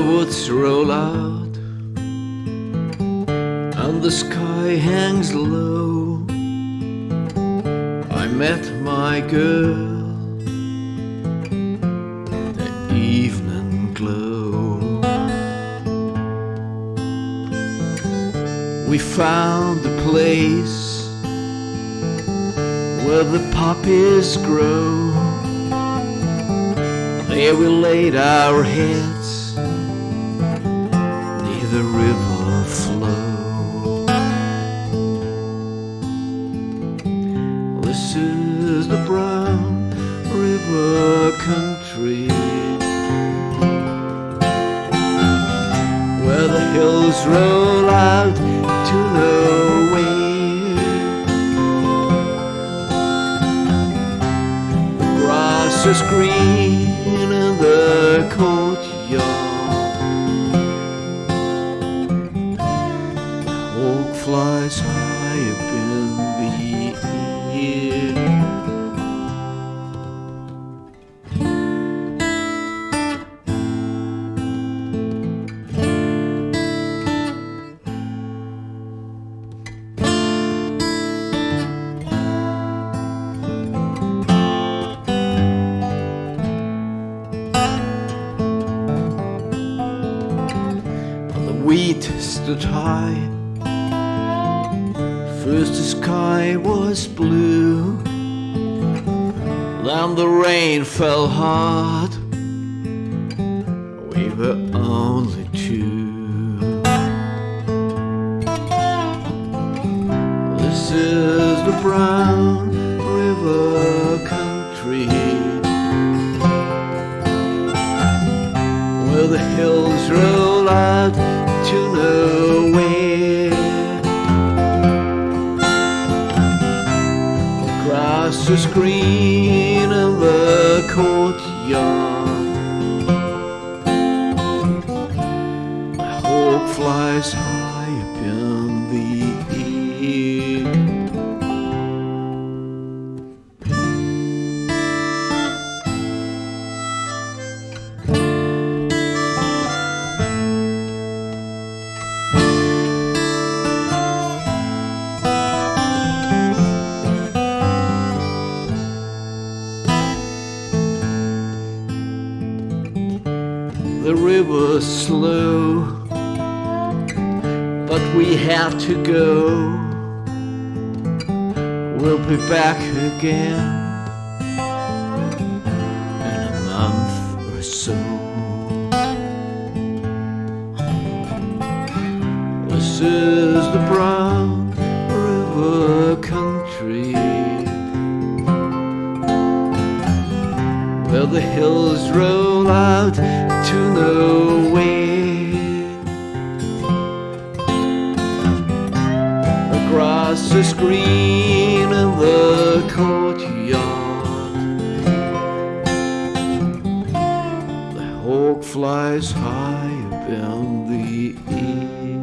woods roll out and the sky hangs low. I met my girl, the evening glow. We found a place where the poppies grow. There we laid our heads the river flow. This is the brown river country where the hills roll out to nowhere. The grass is green in the courtyard. Flies high up in the air. Wheat stood high. First the sky was blue, then the rain fell hard. We were only two. This is green in the courtyard. The hawk flies high up in the The river's slow, but we have to go. We'll be back again in a month or so. Is to Across The screen in the courtyard. The hawk flies high in the air.